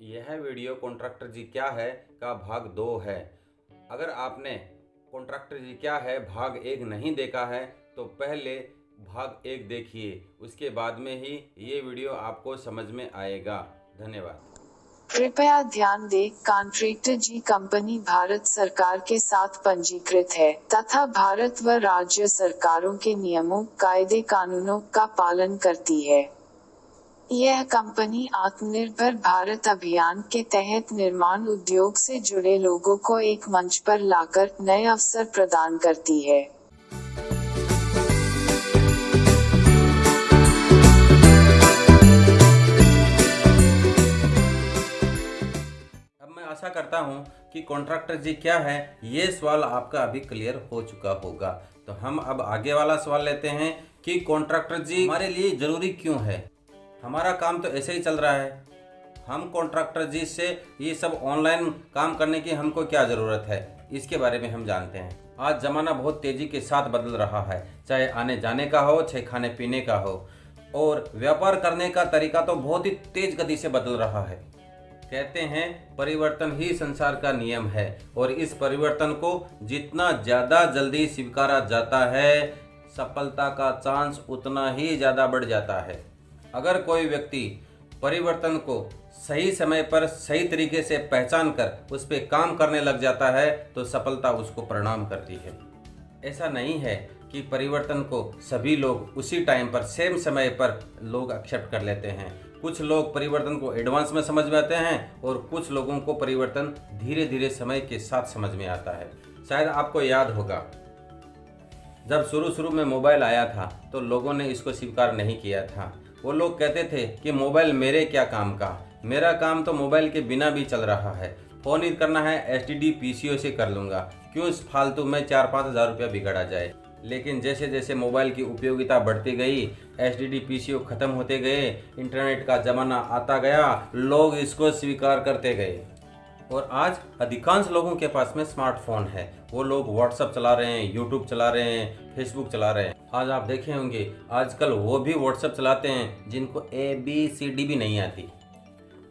यह video contractor जी क्या है का भाग दो है। अगर आपने कॉन्ट्रैक्टर जी क्या है, भाग एक नहीं देखा है तो पहले भाग एक देखिए। उसके बाद में ही ये वीडियो आपको समझ में आएगा। धन्यवाद। कृपया ध्यान दें, कॉन्ट्रैक्टर जी कंपनी भारत सरकार के साथ पंजीकृत है, तथा भारत व राज्य सरकारों के नियमों, कायदे, कानूनों का पालन करती है। यह कंपनी आत्मनिर्भर भारत अभियान के तहत निर्माण उद्योग से जुड़े लोगों को एक मंच पर लाकर नए अवसर प्रदान करती है। अब मैं आशा करता हूँ कि कॉन्ट्रैक्टर जी क्या है, ये सवाल आपका अभी क्लियर हो चुका होगा। तो हम अब आगे वाला सवाल लेते हैं कि कॉन्ट्रैक्टर जी हमारे लिए ज़रूरी क्यों है? हमारा काम तो ऐसे ही चल रहा है। हम कॉन्ट्रैक्टर जी से ये सब ऑनलाइन काम करने की हमको क्या ज़रूरत है? इसके बारे में हम जानते हैं। आज ज़माना बहुत तेज़ी के साथ बदल रहा है, चाहे आने जाने का हो, चाहे खाने पीने का हो। और व्यापार करने का तरीका तो बहुत ही तेज़ गति से बदल रहा है। कहते हैं, परिवर्तन ही संसार का नियम है और इस परिवर्तन को जितना ज़्यादा जल्दी स्वीकारा जाता है, सफलता का चांस उतना ही ज़्यादा बढ़ जाता है। अगर कोई व्यक्ति परिवर्तन को सही समय पर सही तरीके से पहचान कर उस पर काम करने लग जाता है तो सफलता उसको प्रणाम करती है। ऐसा नहीं है कि परिवर्तन को सभी लोग उसी टाइम पर सेम समय पर लोग एक्सेप्ट कर लेते हैं। कुछ लोग परिवर्तन को एडवांस में समझ में आते हैं और कुछ लोगों को परिवर्तन धीरे धीरे समय के साथ समझ में आता है। शायद आपको याद होगा, जब शुरू शुरू में मोबाइल आया था तो लोगों ने इसको स्वीकार नहीं किया था। वो लोग कहते थे कि मोबाइल मेरे क्या काम का? मेरा काम तो मोबाइल के बिना भी चल रहा है। फ़ोन ही करना है एस टी सी कर लूँगा। क्यों इस फालतू में चार पाँच हज़ार रुपया बिगड़ा जाए? लेकिन जैसे जैसे मोबाइल की उपयोगिता बढ़ती गई एस डी ख़त्म होते गए, इंटरनेट का ज़माना आता गया, लोग इसको स्वीकार करते गए। और आज अधिकांश लोगों के पास में स्मार्टफ़ोन है। वो लोग व्हाट्सअप चला रहे हैं यूट्यूब चला रहे हैं फेसबुक चला रहे हैं। आज आप देखे होंगे, आजकल वो भी व्हाट्सअप चलाते हैं, जिनको ए बी सी डी भी नहीं आती।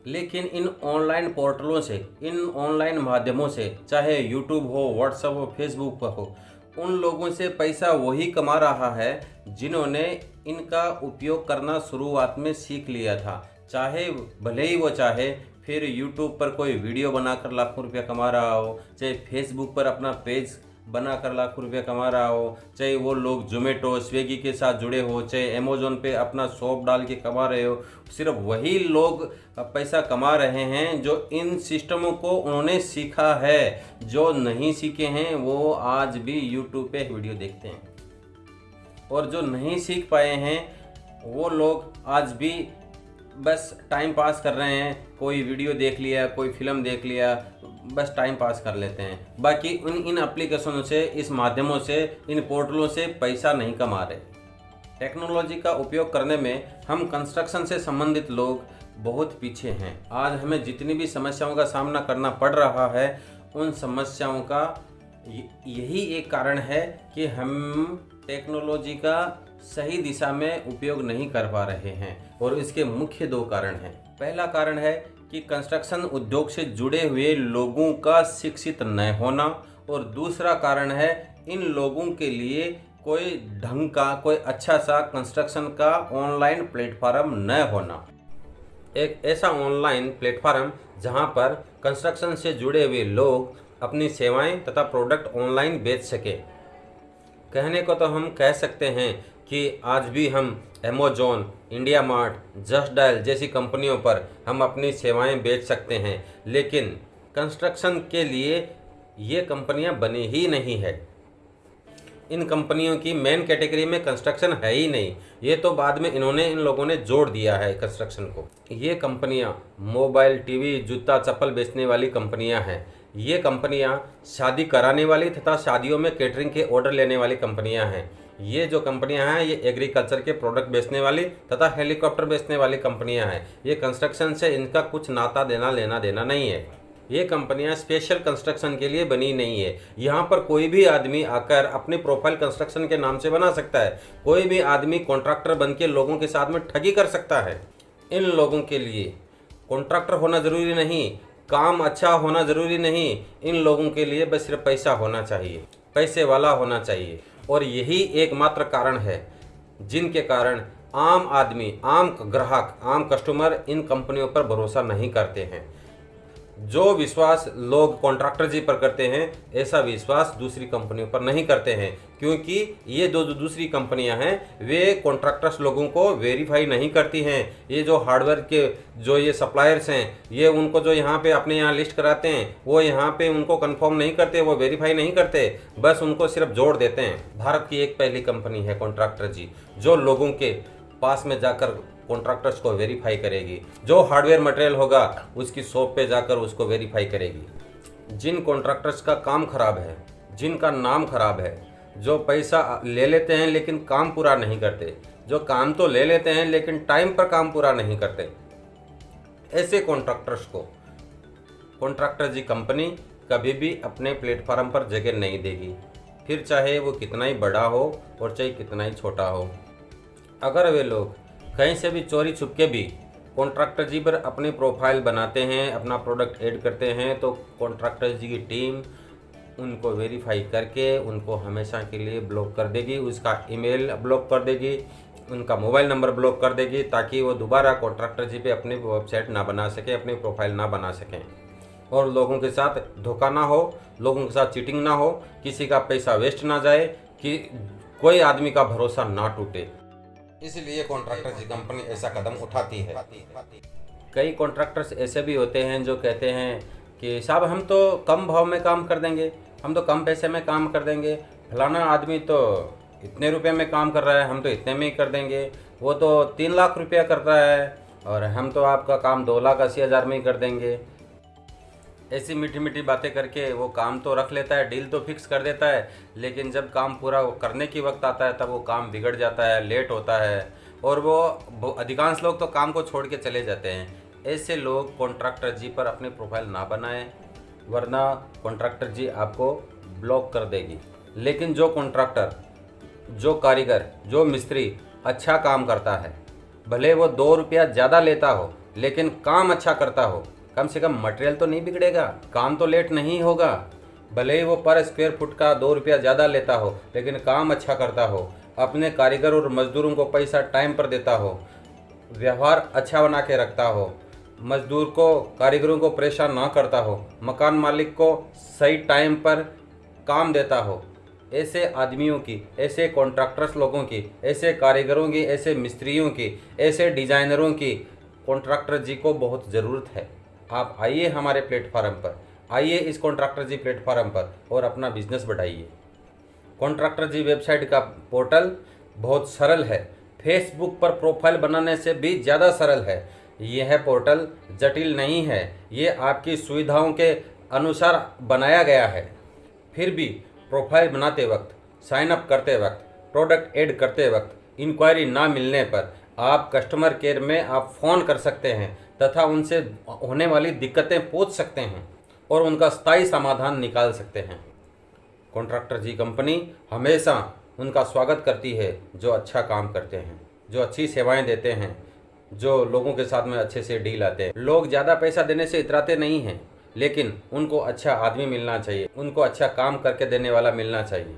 लेकिन इन ऑनलाइन पोर्टलों से, इन ऑनलाइन माध्यमों से, चाहे यूट्यूब हो व्हाट्सअप हो फेसबुक पर हो, उन लोगों से पैसा वही कमा रहा है, जिन्होंने इनका उपयोग करना शुरुआत में सीख लिया था। चाहे भले ही वो चाहे फिर यूट्यूब पर कोई वीडियो बनाकर लाखों रुपया कमा रहा हो, चाहे फेसबुक पर अपना पेज बनाकर लाखों रुपया कमा रहा हो, चाहे वो लोग जोमेटो स्विगी के साथ जुड़े हो, चाहे अमेजोन पे अपना शॉप डाल के कमा रहे हो, सिर्फ़ वही लोग पैसा कमा रहे हैं जो इन सिस्टमों को उन्होंने सीखा है। जो नहीं सीखे हैं, वो आज भी यूट्यूब पे वीडियो देखते हैं। और जो नहीं सीख पाए हैं, वो लोग आज भी बस टाइम पास कर रहे हैं, कोई वीडियो देख लिया, कोई फ़िल्म देख लिया, बस टाइम पास कर लेते हैं। बाकी उन, इन एप्लीकेशनों से, इस माध्यमों से, इन पोर्टलों से पैसा नहीं कमा रहे। टेक्नोलॉजी का उपयोग करने में हम कंस्ट्रक्शन से संबंधित लोग बहुत पीछे हैं। आज हमें जितनी भी समस्याओं का सामना करना पड़ रहा है, उन समस्याओं का यही एक कारण है कि हम टेक्नोलॉजी का सही दिशा में उपयोग नहीं कर पा रहे हैं और इसके मुख्य दो कारण हैं। पहला कारण है कि कंस्ट्रक्शन उद्योग से जुड़े हुए लोगों का शिक्षित न होना और दूसरा कारण है इन लोगों के लिए कोई ढंग का, कोई अच्छा सा कंस्ट्रक्शन का ऑनलाइन प्लेटफार्म न होना। एक ऐसा ऑनलाइन प्लेटफार्म जहाँ पर कंस्ट्रक्शन से जुड़े हुए लोग अपनी सेवाएँ तथा प्रोडक्ट ऑनलाइन बेच सके। कहने को तो हम कह सकते हैं कि आज भी हम Amazon India Mart Just Dial जैसी कंपनियों पर हम अपनी सेवाएँ बेच सकते हैं। लेकिन कंस्ट्रक्शन के लिए ये कंपनियाँ बनी ही नहीं है। इन कंपनियों की मेन कैटेगरी में कंस्ट्रक्शन है ही नहीं। ये तो बाद में इन्होंने इन लोगों ने जोड़ दिया है कंस्ट्रक्शन को। ये कंपनियाँ मोबाइल टीवी जूता, चप्पल बेचने वाली कंपनियाँ हैं। ये कंपनियाँ शादी कराने वाली तथा शादियों में केटरिंग के ऑर्डर लेने वाली कंपनियाँ हैं। ये जो कंपनियाँ हैं, ये एग्रीकल्चर के प्रोडक्ट बेचने वाली तथा हेलीकॉप्टर बेचने वाली कंपनियाँ हैं। ये कंस्ट्रक्शन से इनका कुछ नाता देना, लेना देना नहीं है। ये कंपनियाँ स्पेशल कंस्ट्रक्शन के लिए बनी नहीं है। यहाँ पर कोई भी आदमी आकर अपनी प्रोफ़ाइल कंस्ट्रक्शन के नाम से बना सकता है। कोई भी आदमी कॉन्ट्रैक्टर बन के लोगों के साथ में ठगी कर सकता है। इन लोगों के लिए कॉन्ट्रैक्टर होना ज़रूरी नहीं। काम अच्छा होना ज़रूरी नहीं। इन लोगों के लिए बस सिर्फ़ पैसा होना चाहिए, पैसे वाला होना चाहिए। और यही एकमात्र कारण है, जिनके कारण आम आदमी, आम ग्राहक, आम कस्टमर इन कंपनियों पर भरोसा नहीं करते हैं। जो विश्वास लोग कॉन्ट्रैक्टर जी पर करते हैं, ऐसा विश्वास दूसरी कंपनियों पर नहीं करते हैं, क्योंकि ये जो दूसरी कंपनियाँ हैं, वे कॉन्ट्रैक्टर्स लोगों को वेरीफाई नहीं करती हैं। ये जो हार्डवेयर के जो ये सप्लायर्स हैं, ये उनको जो यहाँ पे अपने यहाँ लिस्ट कराते हैं, वो यहाँ पे उनको कंफर्म नहीं करते, वो वेरीफाई नहीं करते, बस उनको सिर्फ़ जोड़ देते हैं। भारत की एक पहली कंपनी है कॉन्ट्रैक्टर जी, जो लोगों के पास में जाकर कॉन्ट्रैक्टर्स को वेरीफाई करेगी। जो हार्डवेयर मटेरियल होगा, उसकी शॉप पे जाकर उसको वेरीफाई करेगी। जिन कॉन्ट्रैक्टर्स का काम खराब है, जिनका नाम खराब है, जो पैसा ले लेते हैं लेकिन काम पूरा नहीं करते, जो काम तो ले लेते हैं लेकिन टाइम पर काम पूरा नहीं करते, ऐसे कॉन्ट्रैक्टर्स को कॉन्ट्रैक्टर जी कंपनी कभी भी अपने प्लेटफार्म पर जगह नहीं देगी। फिर चाहे वो कितना ही बड़ा हो और चाहे कितना ही छोटा हो। अगर वे लोग कहीं से भी चोरी छुपके भी कॉन्ट्रैक्टर जी पर अपनी प्रोफ़ाइल बनाते हैं, अपना प्रोडक्ट ऐड करते हैं तो कॉन्ट्रैक्टर जी की टीम उनको वेरीफाई करके उनको हमेशा के लिए ब्लॉक कर देगी, उसका ईमेल ब्लॉक कर देगी, उनका मोबाइल नंबर ब्लॉक कर देगी, ताकि वो दोबारा कॉन्ट्रैक्टर जी पे अपनी वेबसाइट ना बना सके, अपनी प्रोफ़ाइल ना बना सकें। और लोगों के साथ धोखा ना हो, लोगों के साथ चीटिंग ना हो, किसी का पैसा वेस्ट ना जाए, कि कोई आदमी का भरोसा ना टूटे। इसलिए कॉन्ट्रैक्टर जी कंपनी ऐसा कदम उठाती है। कई कॉन्ट्रैक्टर्स ऐसे भी होते हैं जो कहते हैं कि, साहब, हम तो कम भाव में काम कर देंगे, हम तो कम पैसे में काम कर देंगे। फलाना आदमी तो इतने रुपए में काम कर रहा है, हम तो इतने में ही कर देंगे। वो तो तीन लाख रुपया कर रहा है और हम तो आपका काम दो लाख अस्सी हज़ार में ही कर देंगे। ऐसी मीठी मीठी बातें करके वो काम तो रख लेता है, डील तो फिक्स कर देता है, लेकिन जब काम पूरा करने की वक्त आता है, तब वो काम बिगड़ जाता है, लेट होता है, और वो अधिकांश लोग तो काम को छोड़ के चले जाते हैं। ऐसे लोग कॉन्ट्रैक्टर जी पर अपनी प्रोफ़ाइल ना बनाएँ, वरना कॉन्ट्रैक्टर जी आपको ब्लॉक कर देगी। लेकिन जो कॉन्ट्रैक्टर, जो कारीगर, जो मिस्त्री अच्छा काम करता है, भले वो दो रुपया ज़्यादा लेता हो, लेकिन काम अच्छा करता हो कम से कम मटेरियल तो नहीं बिगड़ेगा। काम तो लेट नहीं होगा। भले ही वो पर स्क्वेयर फुट का दो रुपया ज़्यादा लेता हो, लेकिन काम अच्छा करता हो। अपने कारीगर और मज़दूरों को पैसा टाइम पर देता हो। व्यवहार अच्छा बना के रखता हो। मज़दूर को, कारीगरों को परेशान ना करता हो। मकान मालिक को सही टाइम पर काम देता हो। ऐसे आदमियों की, ऐसे कॉन्ट्रैक्टर्स लोगों की, ऐसे कारीगरों की, ऐसे मिस्त्रियों की, ऐसे डिज़ाइनरों की कॉन्ट्रैक्टर जी को बहुत ज़रूरत है। आप आइए हमारे प्लेटफार्म पर, आइए इस कॉन्ट्रैक्टर जी प्लेटफार्म पर और अपना बिज़नेस बढ़ाइए। कॉन्ट्रैक्टर जी वेबसाइट का पोर्टल बहुत सरल है। फेसबुक पर प्रोफ़ाइल बनाने से भी ज़्यादा सरल है। यह पोर्टल जटिल नहीं है। ये आपकी सुविधाओं के अनुसार बनाया गया है। फिर भी प्रोफ़ाइल बनाते वक्त साइन अप करते वक्त प्रोडक्ट ऐड करते वक्त इंक्वायरी ना मिलने पर आप कस्टमर केयर में आप फ़ोन कर सकते हैं। तथा उनसे होने वाली दिक्कतें पूछ सकते हैं और उनका स्थायी समाधान निकाल सकते हैं। कॉन्ट्रैक्टर जी कंपनी हमेशा उनका स्वागत करती है, जो अच्छा काम करते हैं, जो अच्छी सेवाएँ देते हैं, जो लोगों के साथ में अच्छे से डील आते हैं। लोग ज़्यादा पैसा देने से इतराते नहीं हैं, लेकिन उनको अच्छा आदमी मिलना चाहिए, उनको अच्छा काम करके देने वाला मिलना चाहिए।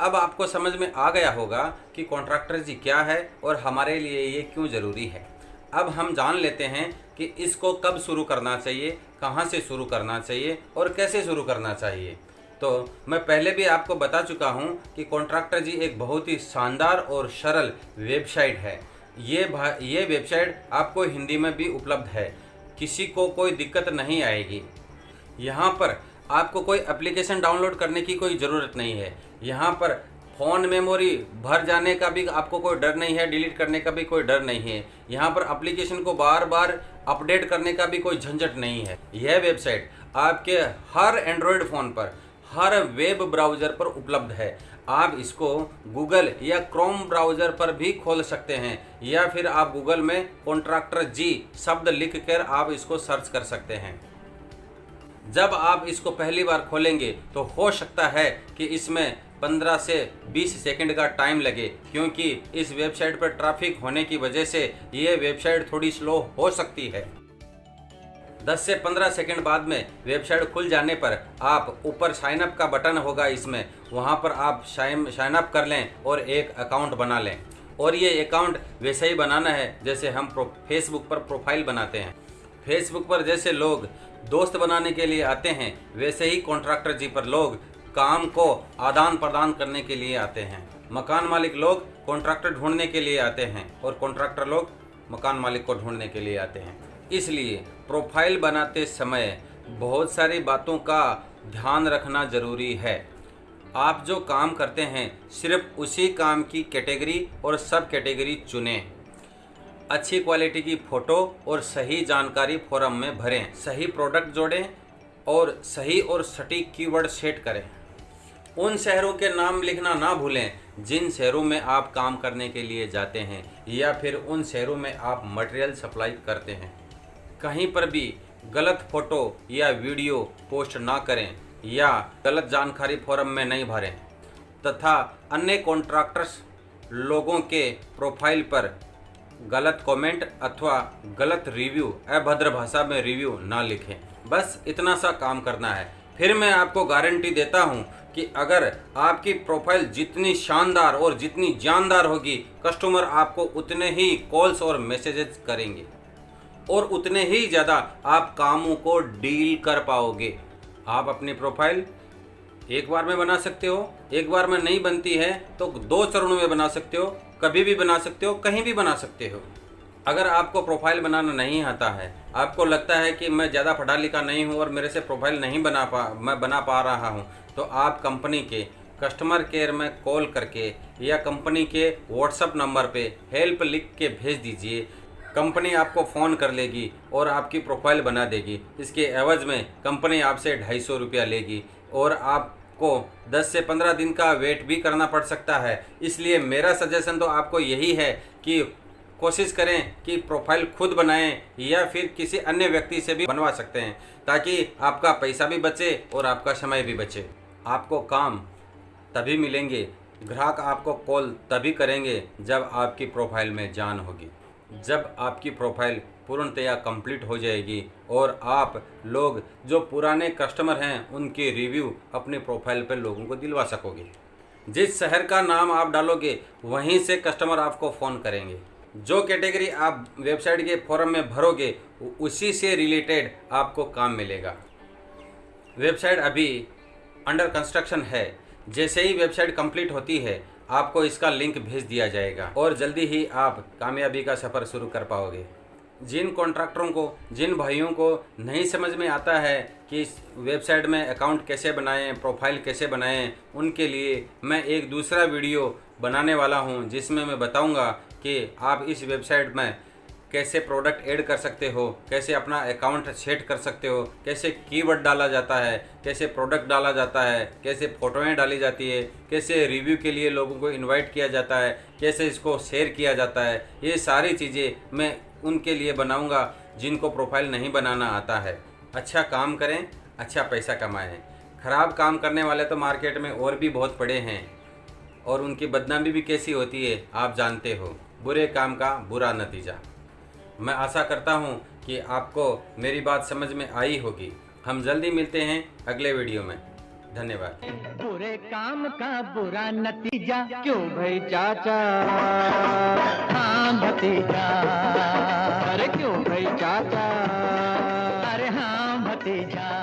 अब आपको समझ में आ गया होगा कि कॉन्ट्रैक्टर जी क्या है और हमारे लिए ये क्यों ज़रूरी है। अब हम जान लेते हैं कि इसको कब शुरू करना चाहिए, कहाँ से शुरू करना चाहिए और कैसे शुरू करना चाहिए। तो मैं पहले भी आपको बता चुका हूँ कि कॉन्ट्रैक्टर जी एक बहुत ही शानदार और सरल वेबसाइट है। ये ये वेबसाइट आपको हिंदी में भी उपलब्ध है। किसी को कोई दिक्कत नहीं आएगी। यहाँ पर आपको कोई एप्लीकेशन डाउनलोड करने की कोई ज़रूरत नहीं है। यहाँ पर फ़ोन मेमोरी भर जाने का भी आपको कोई डर नहीं है, डिलीट करने का भी कोई डर नहीं है। यहाँ पर एप्लीकेशन को बार बार अपडेट करने का भी कोई झंझट नहीं है। यह वेबसाइट आपके हर एंड्रॉयड फ़ोन पर, हर वेब ब्राउज़र पर उपलब्ध है। आप इसको गूगल या क्रोम ब्राउज़र पर भी खोल सकते हैं, या फिर आप गूगल में कॉन्ट्रैक्टर जी शब्द लिख कर आप इसको सर्च कर सकते हैं। जब आप इसको पहली बार खोलेंगे तो हो सकता है कि इसमें 15 से 20 सेकंड का टाइम लगे, क्योंकि इस वेबसाइट पर ट्रैफ़िक होने की वजह से ये वेबसाइट थोड़ी स्लो हो सकती है। 10 से 15 सेकंड बाद में वेबसाइट खुल जाने पर आप ऊपर साइन अप का बटन होगा इसमें। वहाँ पर आप साइन साइन अप कर लें और एक अकाउंट बना लें। और ये अकाउंट वैसे ही बनाना है, जैसे हम फेसबुक पर प्रोफ़ाइल बनाते हैं। फेसबुक पर जैसे लोग दोस्त बनाने के लिए आते हैं, वैसे ही कॉन्ट्रैक्टर जी पर लोग काम को आदान प्रदान करने के लिए आते हैं। मकान मालिक लोग कॉन्ट्रैक्टर ढूँढने के लिए आते हैं और कॉन्ट्रैक्टर लोग मकान मालिक को ढूँढने के लिए आते हैं। इसलिए प्रोफ़ाइल बनाते समय बहुत सारी बातों का ध्यान रखना ज़रूरी है। आप जो काम करते हैं, सिर्फ़ उसी काम की कैटेगरी और सब कैटेगरी चुनें। अच्छी क्वालिटी की फ़ोटो और सही जानकारी फोरम में भरें। सही प्रोडक्ट जोड़ें और सही और सटीक कीवर्ड सेट करें। उन शहरों के नाम लिखना ना भूलें, जिन शहरों में आप काम करने के लिए जाते हैं, या फिर उन शहरों में आप मटेरियल सप्लाई करते हैं। कहीं पर भी गलत फ़ोटो या वीडियो पोस्ट ना करें, या गलत जानकारी फोरम में नहीं भरें। तथा अन्य कॉन्ट्रैक्टर्स लोगों के प्रोफ़ाइल पर गलत कमेंट अथवा गलत रिव्यू अभद्र भाषा में रिव्यू ना लिखें। बस इतना सा काम करना है। फिर मैं आपको गारंटी देता हूँ कि अगर आपकी प्रोफ़ाइल जितनी शानदार और जितनी जानदार होगी कस्टमर आपको उतने ही कॉल्स और मैसेजेस करेंगे। और उतने ही ज़्यादा आप कामों को डील कर पाओगे। आप अपनी प्रोफ़ाइल एक बार में बना सकते हो, एक बार में नहीं बनती है तो दो चरणों में बना सकते हो, कभी भी बना सकते हो, कहीं भी बना सकते हो। अगर आपको प्रोफ़ाइल बनाना नहीं आता है, आपको लगता है कि मैं ज़्यादा पढ़ा लिखा नहीं हूँ और मेरे से प्रोफ़ाइल नहीं बना पा, मैं बना पा रहा हूँ तो आप कंपनी के कस्टमर केयर में कॉल करके या कंपनी के व्हाट्सअप नंबर पे हेल्प लिख के भेज दीजिए। कंपनी आपको फ़ोन कर लेगी और आपकी प्रोफ़ाइल बना देगी। इसके एवज़ में कंपनी आपसे ढाई सौ रुपया लेगी और आपको 10 से 15 दिन का वेट भी करना पड़ सकता है। इसलिए मेरा सजेशन तो आपको यही है कि कोशिश करें कि प्रोफ़ाइल खुद बनाएँ या फिर किसी अन्य व्यक्ति से भी बनवा सकते हैं ताकि आपका पैसा भी बचे और आपका समय भी बचे। आपको काम तभी मिलेंगे, ग्राहक आपको कॉल तभी करेंगे जब आपकी प्रोफ़ाइल में जान होगी। जब आपकी प्रोफ़ाइल पूर्णतया कंप्लीट हो जाएगी और आप लोग जो पुराने कस्टमर हैं, उनके रिव्यू अपने प्रोफ़ाइल पर लोगों को दिलवा सकोगे। जिस शहर का नाम आप डालोगे, वहीं से कस्टमर आपको फ़ोन करेंगे। जो कैटेगरी आप वेबसाइट के फॉरम में भरोगे उसी से रिलेटेड आपको काम मिलेगा। वेबसाइट अभी अंडर कंस्ट्रक्शन है। जैसे ही वेबसाइट कंप्लीट होती है, आपको इसका लिंक भेज दिया जाएगा। और जल्दी ही आप कामयाबी का सफ़र शुरू कर पाओगे। जिन कॉन्ट्रैक्टरों को, जिन भाइयों को नहीं समझ में आता है कि इस वेबसाइट में अकाउंट कैसे बनाएँ प्रोफ़ाइल कैसे बनाएँ, उनके लिए मैं एक दूसरा वीडियो बनाने वाला हूँ, जिसमें मैं बताऊँगा कि आप इस वेबसाइट में कैसे प्रोडक्ट ऐड कर सकते हो, कैसे अपना अकाउंट सेट कर सकते हो, कैसे कीवर्ड डाला जाता है, कैसे प्रोडक्ट डाला जाता है, कैसे फ़ोटोएँ डाली जाती है, कैसे रिव्यू के लिए लोगों को इनवाइट किया जाता है, कैसे इसको शेयर किया जाता है, ये सारी चीज़ें मैं उनके लिए बनाऊँगा जिनको प्रोफ़ाइल नहीं बनाना आता है। अच्छा काम करें अच्छा पैसा कमाएँ। ख़राब काम करने वाले तो मार्केट में और भी बहुत पड़े हैं और उनकी बदनामी भी कैसी होती है, आप जानते हो। बुरे काम का बुरा नतीजा। मैं आशा करता हूँ कि आपको मेरी बात समझ में आई होगी। हम जल्दी मिलते हैं अगले वीडियो में। धन्यवाद। बुरे काम का बुरा नतीजा, क्यों भाई चाचा? हाँ भतीजा। अरे क्यों भाई चाचा? अरे हाँ भतीजा।